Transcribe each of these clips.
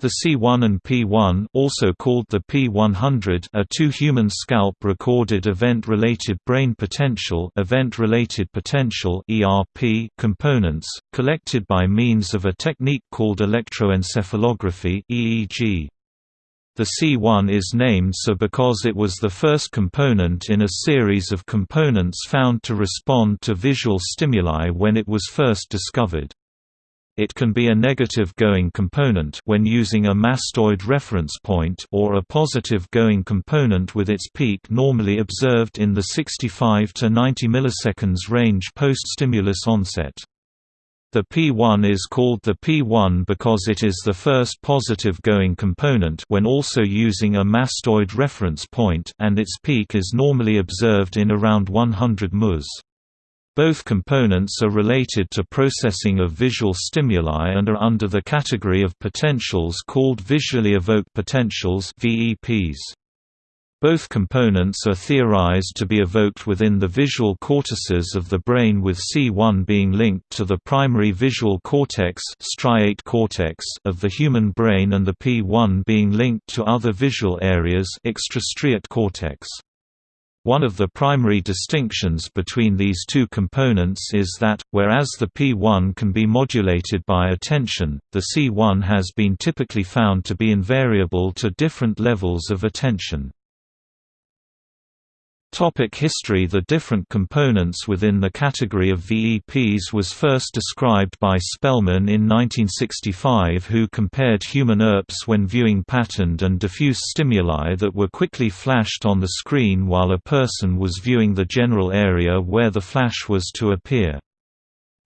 The C1 and P1 also called the P100 are two human scalp recorded event-related brain potential event-related potential ERP components, collected by means of a technique called electroencephalography EEG. The C1 is named so because it was the first component in a series of components found to respond to visual stimuli when it was first discovered. It can be a negative going component when using a mastoid reference point or a positive going component with its peak normally observed in the 65 to 90 milliseconds range post-stimulus onset. The P1 is called the P1 because it is the first positive going component when also using a mastoid reference point and its peak is normally observed in around 100 ms. Both components are related to processing of visual stimuli and are under the category of potentials called visually evoked potentials VEPs. Both components are theorized to be evoked within the visual cortices of the brain with C1 being linked to the primary visual cortex, striate cortex of the human brain and the P1 being linked to other visual areas extrastriate cortex. One of the primary distinctions between these two components is that, whereas the P1 can be modulated by attention, the C1 has been typically found to be invariable to different levels of attention. Topic history The different components within the category of VEPs was first described by Spehlmann in 1965 who compared human ERPs when viewing patterned and diffuse stimuli that were quickly flashed on the screen while a person was viewing the general area where the flash was to appear.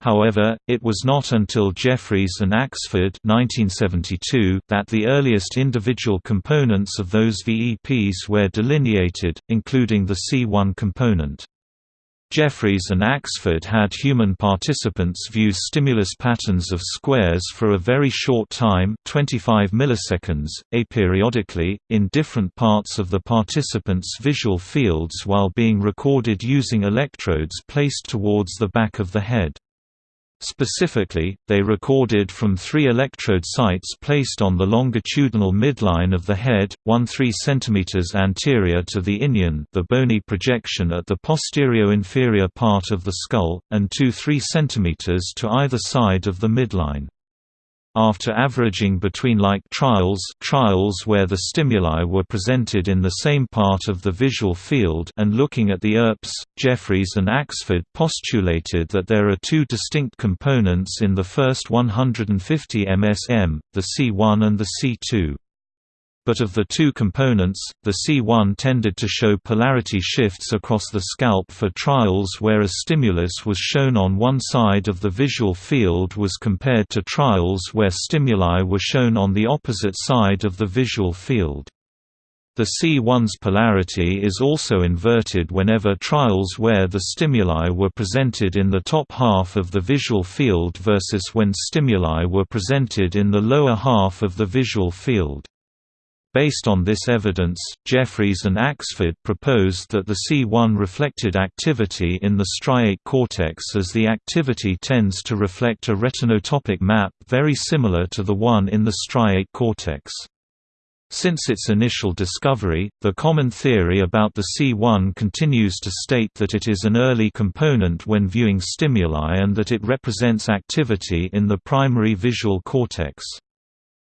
However, it was not until Jeffreys and Axford 1972 that the earliest individual components of those VEPs were delineated, including the C1 component. Jeffreys and Axford had human participants view stimulus patterns of squares for a very short time 25 milliseconds, aperiodically, in different parts of the participants' visual fields while being recorded using electrodes placed towards the back of the head. Specifically, they recorded from three electrode sites placed on the longitudinal midline of the head, one 3 cm anterior to the inion the bony projection at the posterior-inferior part of the skull, and two 3 cm to either side of the midline. After averaging between like trials trials where the stimuli were presented in the same part of the visual field and looking at the ERPs, Jeffreys and Axford postulated that there are two distinct components in the first 150 MSM, the C1 and the C2 but of the two components, the C1 tended to show polarity shifts across the scalp for trials where a stimulus was shown on one side of the visual field was compared to trials where stimuli were shown on the opposite side of the visual field. The C1's polarity is also inverted whenever trials where the stimuli were presented in the top half of the visual field versus when stimuli were presented in the lower half of the visual field. Based on this evidence, Jeffreys and Axford proposed that the C1 reflected activity in the striate cortex as the activity tends to reflect a retinotopic map very similar to the one in the striate cortex. Since its initial discovery, the common theory about the C1 continues to state that it is an early component when viewing stimuli and that it represents activity in the primary visual cortex.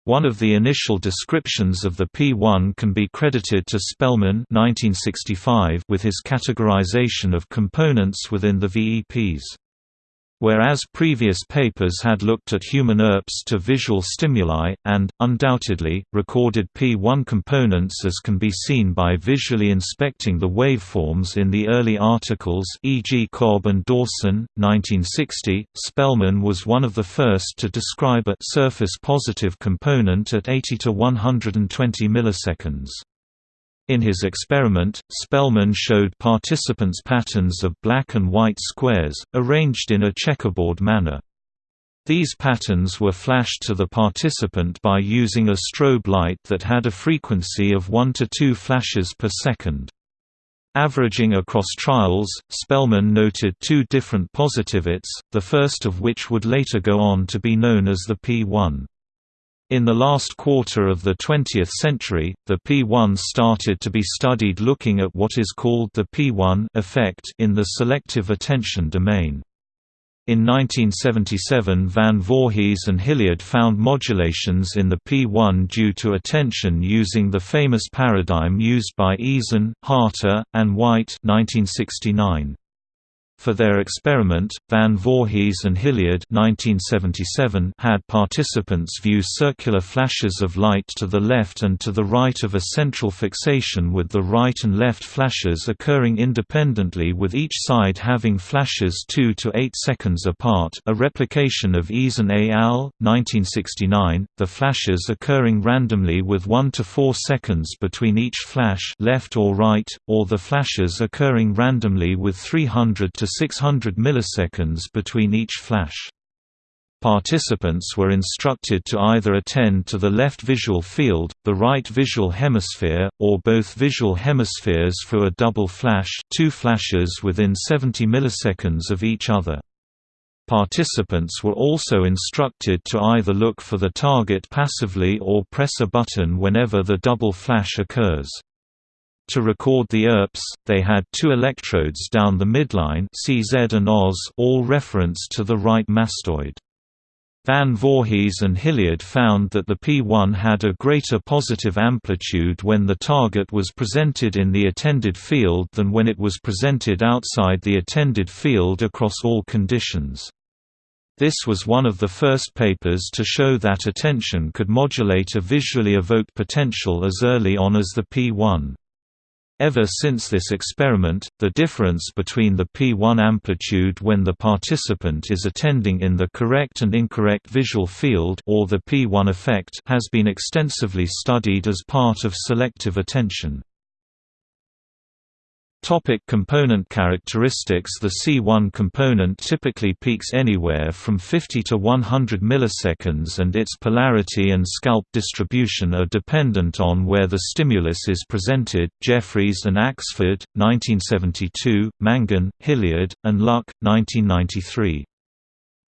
One of the initial descriptions of the P1 can be credited to Spehlmann 1965 with his categorization of components within the VEPs. Whereas previous papers had looked at human ERPs to visual stimuli, and, undoubtedly, recorded P1 components as can be seen by visually inspecting the waveforms in the early articles e.g. Cobb and Dawson, 1960, Spehlmann was one of the first to describe a surface-positive component at 80 to 120 milliseconds. In his experiment, Spehlmann showed participants patterns of black and white squares, arranged in a checkerboard manner. These patterns were flashed to the participant by using a strobe light that had a frequency of 1 to 2 flashes per second. Averaging across trials, Spehlmann noted two different positivates, the first of which would later go on to be known as the P1. In the last quarter of the 20th century, the P1 started to be studied looking at what is called the P1 effect in the selective attention domain. In 1977 Van Voorhis and Hillyard found modulations in the P1 due to attention using the famous paradigm used by Eason, Harter, and White 1969. For their experiment, Van Voorhis and Hillyard 1977 had participants view circular flashes of light to the left and to the right of a central fixation with the right and left flashes occurring independently with each side having flashes 2 to 8 seconds apart a replication of Eason et al., 1969, the flashes occurring randomly with 1 to 4 seconds between each flash left or right, or the flashes occurring randomly with 300 to 600 milliseconds between each flash. Participants were instructed to either attend to the left visual field, the right visual hemisphere, or both visual hemispheres for a double flash two flashes within 70 milliseconds of each other. Participants were also instructed to either look for the target passively or press a button whenever the double flash occurs. To record the ERPs, they had two electrodes down the midline CZ and OZ all reference to the right mastoid. Van Voorhis and Hillyard found that the P1 had a greater positive amplitude when the target was presented in the attended field than when it was presented outside the attended field across all conditions. This was one of the first papers to show that attention could modulate a visually evoked potential as early on as the P1. Ever since this experiment, the difference between the P1 amplitude when the participant is attending in the correct and incorrect visual field or the P1 effect has been extensively studied as part of selective attention. Topic component characteristics The C1 component typically peaks anywhere from 50 to 100 milliseconds and its polarity and scalp distribution are dependent on where the stimulus is presented. Jeffreys and Axford, 1972, Mangun, Hillyard, and Luck, 1993.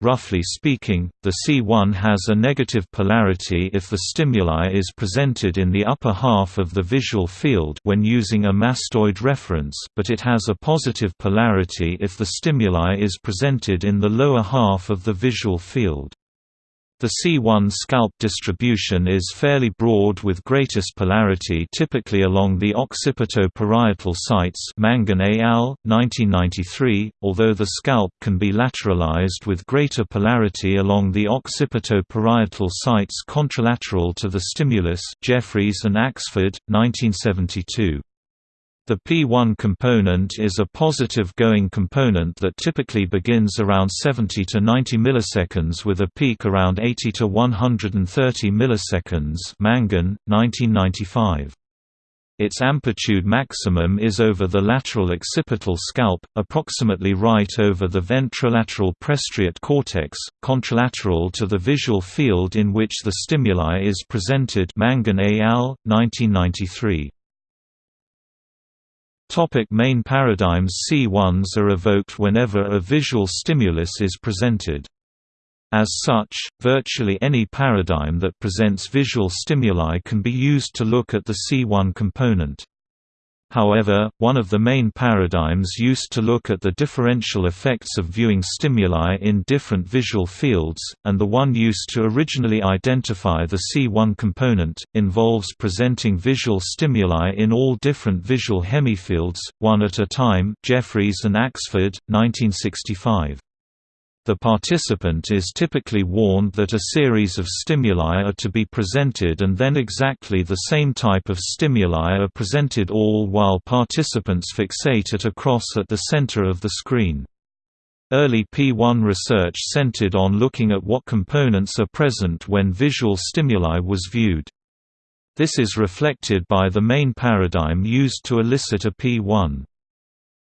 Roughly speaking, the C1 has a negative polarity if the stimuli is presented in the upper half of the visual field when using a mastoid reference but it has a positive polarity if the stimuli is presented in the lower half of the visual field. The C1 scalp distribution is fairly broad with greatest polarity typically along the occipito-parietal sites Mangun al., 1993, although the scalp can be lateralized with greater polarity along the occipito-parietal sites contralateral to the stimulus Jeffreys and Axford, 1972. The P1 component is a positive going component that typically begins around 70 to 90 milliseconds with a peak around 80 to 130 milliseconds Mangun, 1995. Its amplitude maximum is over the lateral occipital scalp, approximately right over the ventrolateral prestriate cortex, contralateral to the visual field in which the stimuli is presented Mangun al., 1993. Topic main paradigms C1s are evoked whenever a visual stimulus is presented. As such, virtually any paradigm that presents visual stimuli can be used to look at the C1 component. However, one of the main paradigms used to look at the differential effects of viewing stimuli in different visual fields, and the one used to originally identify the C1 component, involves presenting visual stimuli in all different visual hemifields, one at a time Jeffreys and Axford, 1965. The participant is typically warned that a series of stimuli are to be presented and then exactly the same type of stimuli are presented all while participants fixate at a cross at the center of the screen. Early P1 research centered on looking at what components are present when visual stimuli was viewed. This is reflected by the main paradigm used to elicit a P1.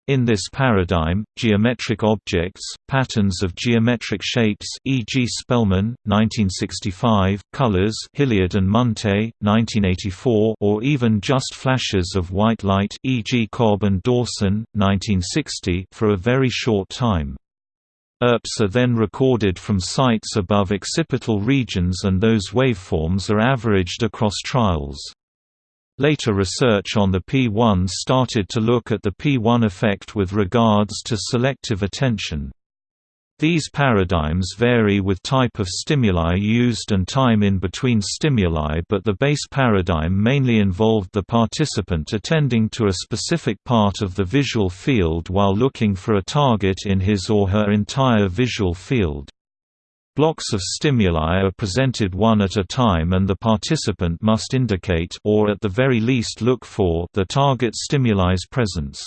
In this paradigm, geometric objects, patterns of geometric shapes e.g. Spehlmann, 1965, colors Hillyard and Munte, 1984 or even just flashes of white light e.g. Cobb and Dawson, 1960 for a very short time. ERPs are then recorded from sites above occipital regions and those waveforms are averaged across trials. Later research on the P1 started to look at the P1 effect with regards to selective attention. These paradigms vary with type of stimuli used and time in between stimuli but the base paradigm mainly involved the participant attending to a specific part of the visual field while looking for a target in his or her entire visual field. Blocks of stimuli are presented one at a time and the participant must indicate or at the very least look for the target stimuli's presence.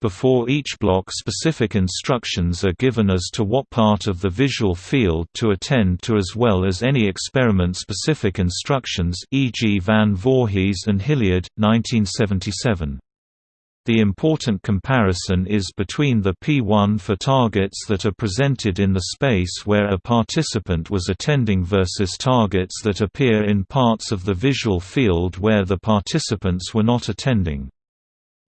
Before each block specific instructions are given as to what part of the visual field to attend to as well as any experiment-specific instructions e.g. Van Voorhis and Hillyard, 1977. The important comparison is between the P1 for targets that are presented in the space where a participant was attending versus targets that appear in parts of the visual field where the participants were not attending.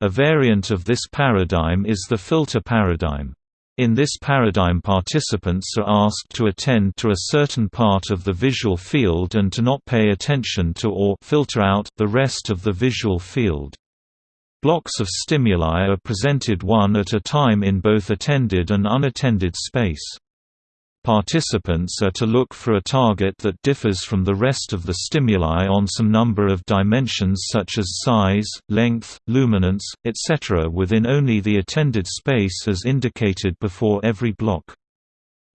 A variant of this paradigm is the filter paradigm. In this paradigm participants are asked to attend to a certain part of the visual field and to not pay attention to or filter out the rest of the visual field. Blocks of stimuli are presented one at a time in both attended and unattended space. Participants are to look for a target that differs from the rest of the stimuli on some number of dimensions such as size, length, luminance, etc. within only the attended space as indicated before every block.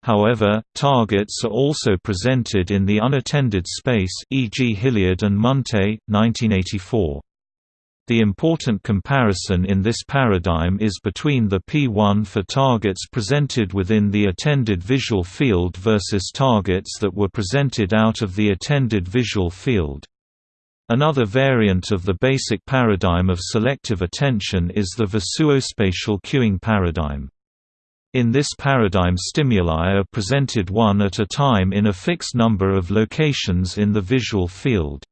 However, targets are also presented in the unattended space e.g. Hillyard and Munte, 1984. The important comparison in this paradigm is between the P1 for targets presented within the attended visual field versus targets that were presented out of the attended visual field. Another variant of the basic paradigm of selective attention is the visuospatial cueing paradigm. In this paradigm stimuli are presented one at a time in a fixed number of locations in the visual field.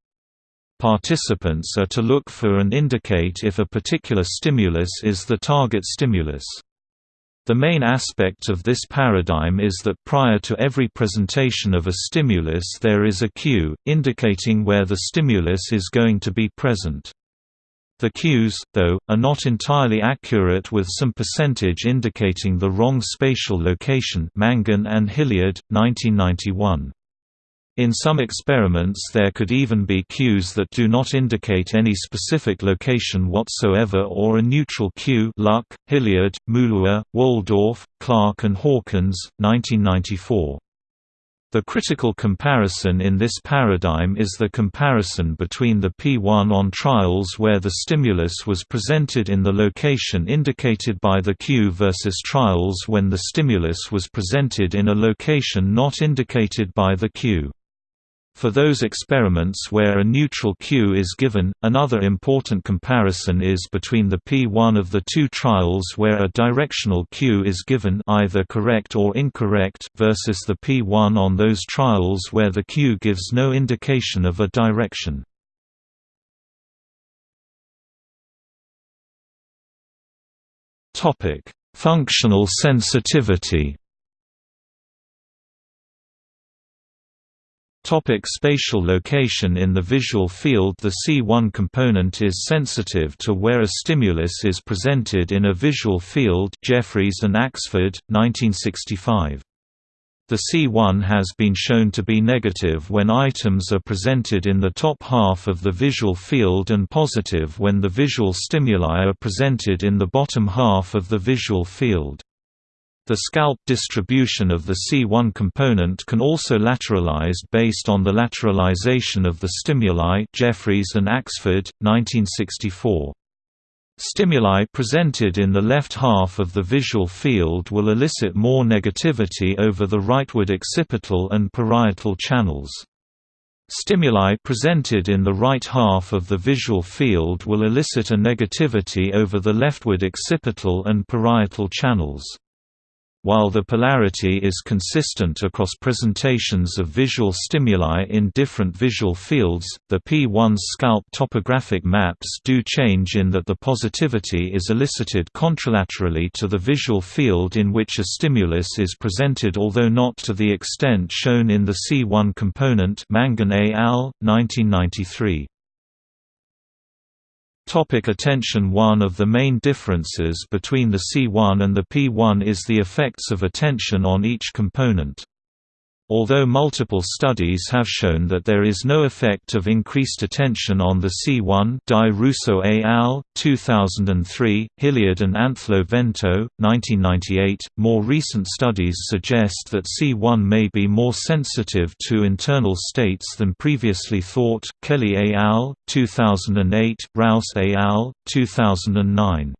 Participants are to look for and indicate if a particular stimulus is the target stimulus. The main aspect of this paradigm is that prior to every presentation of a stimulus there is a cue, indicating where the stimulus is going to be present. The cues, though, are not entirely accurate with some percentage indicating the wrong spatial location Mangun and Hillyard, 1991. In some experiments there could even be cues that do not indicate any specific location whatsoever or a neutral cue Luck, Hillyard, Mouloua, Woldorff, Clark and Hawkins, 1994. The critical comparison in this paradigm is the comparison between the P1 on trials where the stimulus was presented in the location indicated by the cue versus trials when the stimulus was presented in a location not indicated by the cue. For those experiments where a neutral cue is given, another important comparison is between the P1 of the two trials where a directional cue is given either correct or incorrect versus the P1 on those trials where the cue gives no indication of a direction. Functional sensitivity Topic spatial location In the visual field the C1 component is sensitive to where a stimulus is presented in a visual field Jeffreys and Axford, 1965. The C1 has been shown to be negative when items are presented in the top half of the visual field and positive when the visual stimuli are presented in the bottom half of the visual field. The scalp distribution of the C1 component can also lateralized based on the lateralization of the stimuli Jeffreys and Axford, 1964. Stimuli presented in the left half of the visual field will elicit more negativity over the rightward occipital and parietal channels. Stimuli presented in the right half of the visual field will elicit a negativity over the leftward occipital and parietal channels. While the polarity is consistent across presentations of visual stimuli in different visual fields, the P1's scalp topographic maps do change in that the positivity is elicited contralaterally to the visual field in which a stimulus is presented although not to the extent shown in the C1 component Mangun et al., 1993. Topic attention One of the main differences between the C1 and the P1 is the effects of attention on each component. Although multiple studies have shown that there is no effect of increased attention on the C1 Di Russo et al., 2003, Hillyard and Anllo-Vento, 1998, more recent studies suggest that C1 may be more sensitive to internal states than previously thought Kelly et al., 2008, Rauss et al., 2009.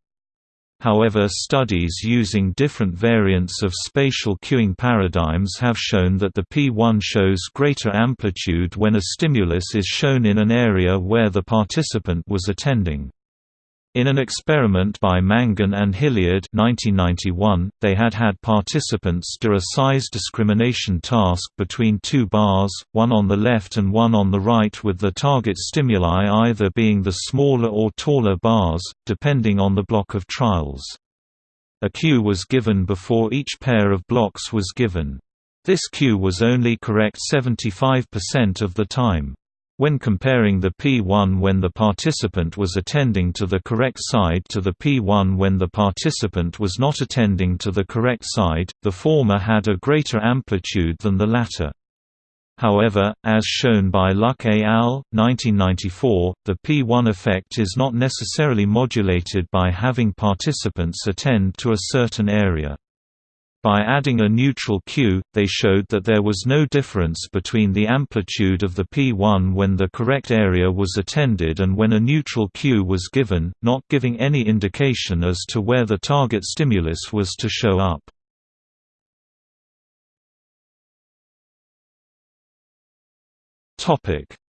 However studies using different variants of spatial cueing paradigms have shown that the P1 shows greater amplitude when a stimulus is shown in an area where the participant was attending. In an experiment by Mangun and Hillyard 1991, they had had participants do a size discrimination task between two bars, one on the left and one on the right with the target stimuli either being the smaller or taller bars, depending on the block of trials. A cue was given before each pair of blocks was given. This cue was only correct 75% of the time. When comparing the P1 when the participant was attending to the correct side to the P1 when the participant was not attending to the correct side, the former had a greater amplitude than the latter. However, as shown by Luck et al., 1994, the P1 effect is not necessarily modulated by having participants attend to a certain area. By adding a neutral cue, they showed that there was no difference between the amplitude of the P1 when the correct area was attended and when a neutral cue was given, not giving any indication as to where the target stimulus was to show up.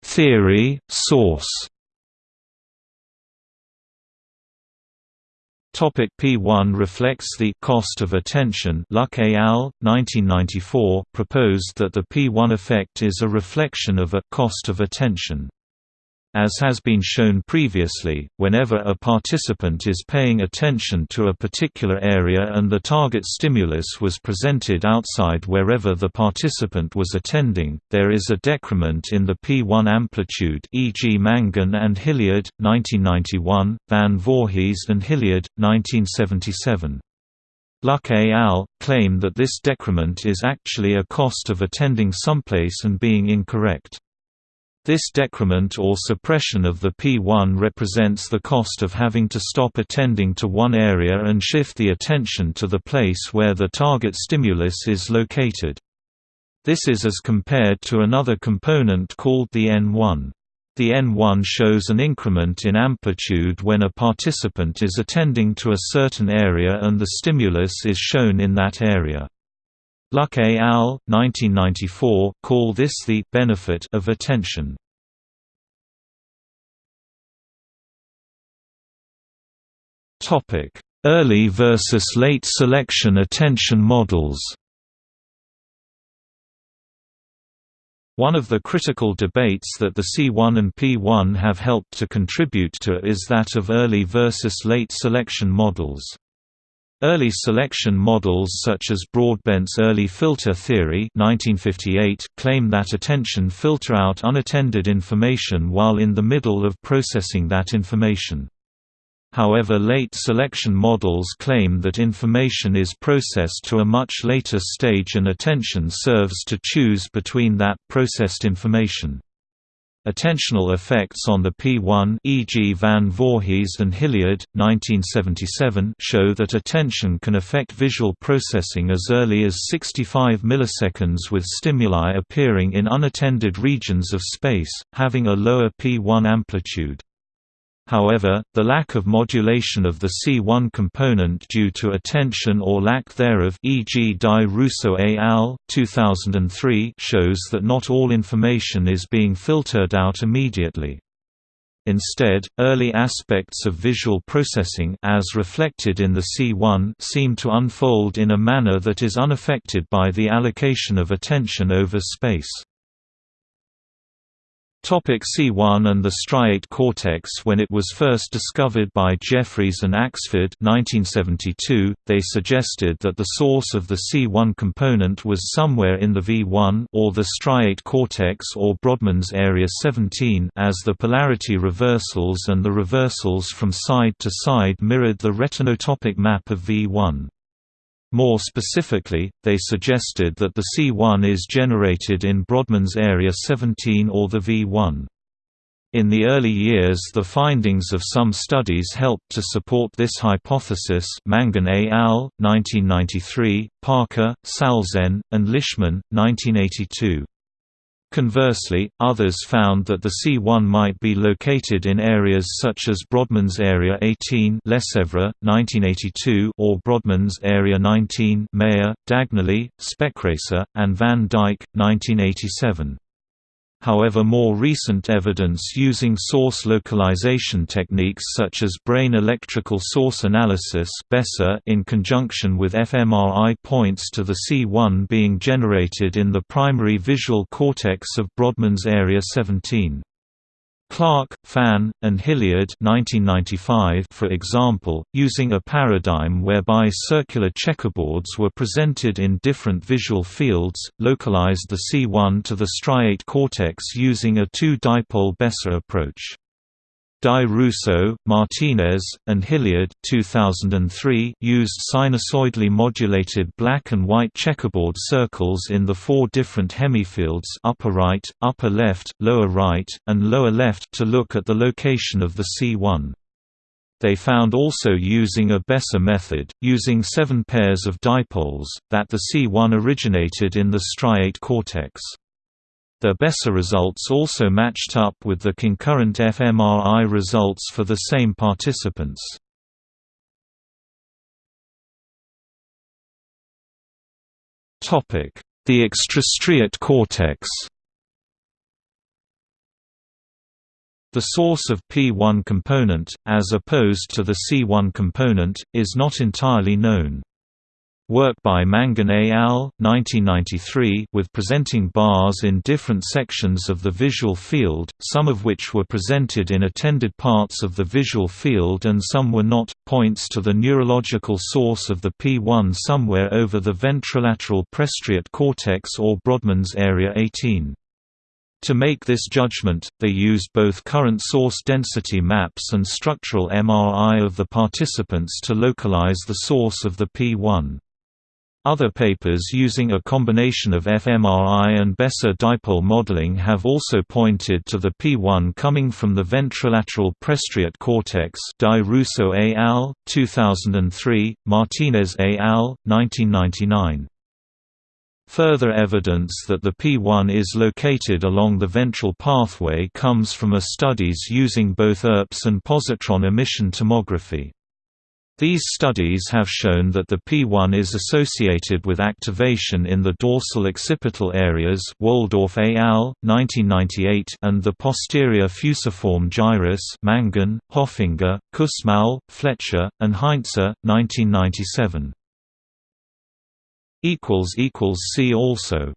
Theory, source Topic P1 reflects the cost of attention. Luck et al. 1994 proposed that the P1 effect is a reflection of a cost of attention. As has been shown previously, whenever a participant is paying attention to a particular area and the target stimulus was presented outside wherever the participant was attending, there is a decrement in the P1 amplitude e.g. Mangun and Hillyard, 1991, Van Voorhis and Hillyard, 1977. Luck et al. claim that this decrement is actually a cost of attending someplace and being incorrect. This decrement or suppression of the P1 represents the cost of having to stop attending to one area and shift the attention to the place where the target stimulus is located. This is as compared to another component called the N1. The N1 shows an increment in amplitude when a participant is attending to a certain area and the stimulus is shown in that area. Luck et al. 1994 call this the benefit of attention. Topic: Early versus late selection attention models. One of the critical debates that the C1 and P1 have helped to contribute to is that of early versus late selection models. Early selection models such as Broadbent's early filter theory 1958 claim that attention filter out unattended information while in the middle of processing that information. However late selection models claim that information is processed to a much later stage and attention serves to choose between that processed information. Attentional effects on the P1 e.g. Van Voorhis and Hillyard, 1977 show that attention can affect visual processing as early as 65 milliseconds with stimuli appearing in unattended regions of space, having a lower P1 amplitude. However, the lack of modulation of the C1 component due to attention or lack thereof e.g. Di Russo et al. 2003 shows that not all information is being filtered out immediately. Instead, early aspects of visual processing as reflected in the C1 seem to unfold in a manner that is unaffected by the allocation of attention over space. Topic C1 and the striate cortex When it was first discovered by Jeffreys and Axford 1972, they suggested that the source of the C1 component was somewhere in the V1 or the striate cortex or Brodmann's area 17 as the polarity reversals and the reversals from side to side mirrored the retinotopic map of V1. More specifically, they suggested that the C1 is generated in Brodmann's area 17 or the V1. In the early years the findings of some studies helped to support this hypothesis Mangun et al., 1993, Parker, Salzen, and Lishman, 1982. Conversely, others found that the C1 might be located in areas such as Brodmann's Area 18 Lesevre, 1982 or Brodmann's Area 19 Mayer, Dagnelie, Spekreijse, and Van Dijk, 1987. However more recent evidence using source localization techniques such as brain electrical source analysis in conjunction with fMRI points to the C1 being generated in the primary visual cortex of Brodmann's area 17. Clark, Fan, and Hillyard 1995 for example, using a paradigm whereby circular checkerboards were presented in different visual fields, localized the C1 to the striate cortex using a two-dipole BESA approach. Di Russo, Martinez, and Hillyard 2003 used sinusoidally modulated black and white checkerboard circles in the four different hemifields upper right, upper left, lower right, and lower left to look at the location of the C1. They found also using a BESA method, using seven pairs of dipoles, that the C1 originated in the striate cortex. The BESA results also matched up with the concurrent fMRI results for the same participants. The extrastriate cortex The source of P1 component, as opposed to the C1 component, is not entirely known. Work by Mangun et al. 1993 with presenting bars in different sections of the visual field, some of which were presented in attended parts of the visual field and some were not, points to the neurological source of the P1 somewhere over the ventrolateral prestriate cortex or Brodmann's area 18. To make this judgment, they used both current source density maps and structural MRI of the participants to localize the source of the P1. Other papers using a combination of fMRI and BESA dipole modeling have also pointed to the P1 coming from the ventrolateral prestriate cortex Di Russo et al., 2003, Martinez et al., 1999. Further evidence that the P1 is located along the ventral pathway comes from a studies using both ERPS and positron emission tomography. These studies have shown that the P1 is associated with activation in the dorsal occipital areas Woldorff et al., 1998 and the posterior fusiform gyrus Mangun, Hopfinger, Kussmaul, Fletcher, and Heinze, 1997. See also